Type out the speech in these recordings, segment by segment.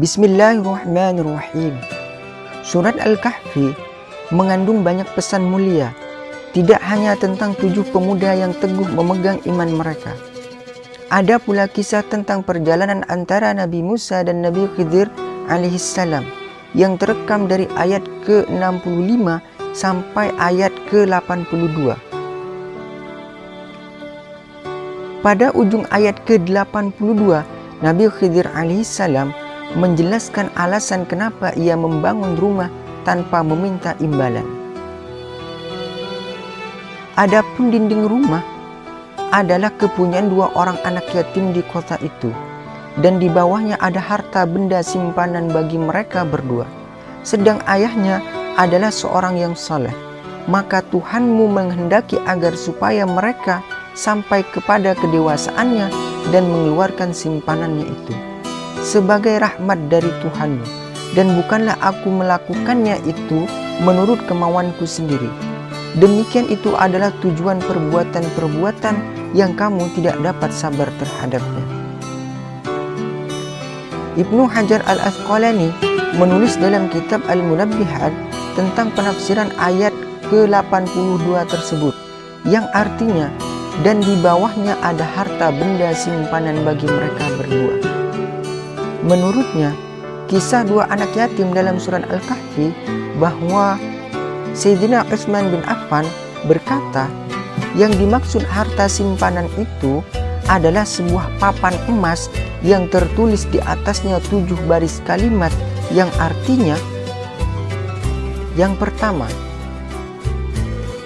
Bismillahirrahmanirrahim. Surat Al-Kahfi mengandung banyak pesan mulia, tidak hanya tentang tujuh pemuda yang teguh memegang iman mereka. Ada pula kisah tentang perjalanan antara Nabi Musa dan Nabi Khidir alaihissalam yang terekam dari ayat ke-65 sampai ayat ke-82. Pada ujung ayat ke-82, Nabi Khidir alaihissalam menjelaskan alasan kenapa ia membangun rumah tanpa meminta imbalan. Adapun dinding rumah adalah kepunyaan dua orang anak yatim di kota itu dan di bawahnya ada harta benda simpanan bagi mereka berdua. Sedang ayahnya adalah seorang yang soleh. Maka Tuhanmu menghendaki agar supaya mereka sampai kepada kedewasaannya dan mengeluarkan simpanannya itu. Sebagai rahmat dari Tuhanmu. Dan bukanlah aku melakukannya itu menurut kemauanku sendiri. Demikian itu adalah tujuan perbuatan-perbuatan yang kamu tidak dapat sabar terhadapnya. Ibnu Hajar al-Asqalani menulis dalam kitab Al-Munabbihat tentang penafsiran ayat ke-82 tersebut yang artinya dan di bawahnya ada harta benda simpanan bagi mereka berdua. Menurutnya, kisah dua anak yatim dalam surat Al-Kahfi bahwa Sayyidina Utsman bin Affan berkata, yang dimaksud harta simpanan itu adalah sebuah papan emas yang tertulis di atasnya tujuh baris kalimat yang artinya yang pertama,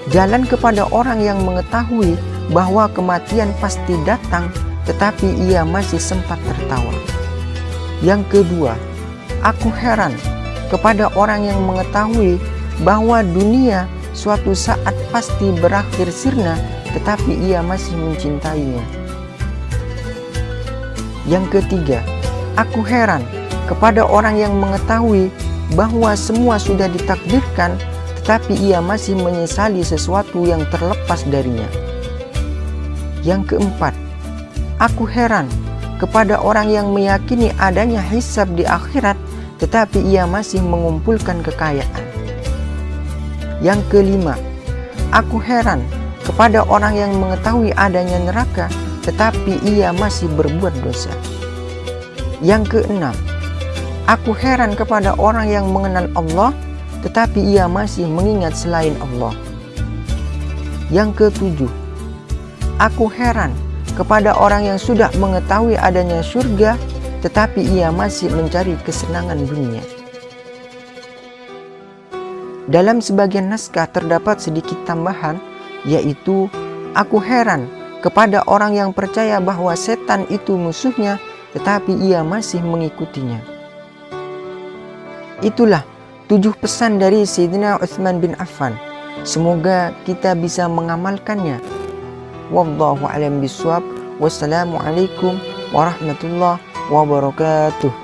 jalan kepada orang yang mengetahui bahwa kematian pasti datang tetapi ia masih sempat tertawa. Yang kedua, aku heran kepada orang yang mengetahui bahwa dunia suatu saat pasti berakhir sirna tetapi ia masih mencintainya. Yang ketiga, aku heran kepada orang yang mengetahui bahwa semua sudah ditakdirkan tetapi ia masih menyesali sesuatu yang terlepas darinya. Yang keempat, aku heran kepada orang yang meyakini adanya hisab di akhirat tetapi ia masih mengumpulkan kekayaan. Yang kelima, aku heran kepada orang yang mengetahui adanya neraka tetapi ia masih berbuat dosa. Yang keenam, aku heran kepada orang yang mengenal Allah tetapi ia masih mengingat selain Allah. Yang ketujuh, aku heran kepada orang yang sudah mengetahui adanya surga tetapi ia masih mencari kesenangan dunia. Dalam sebagian naskah terdapat sedikit tambahan, yaitu aku heran kepada orang yang percaya bahwa setan itu musuhnya, tetapi ia masih mengikutinya. Itulah tujuh pesan dari Sayyidina Uthman bin Affan. Semoga kita bisa mengamalkannya. Wallahu a'lam bishawab. Wassalamualaikum warahmatullahi wabarakatuh.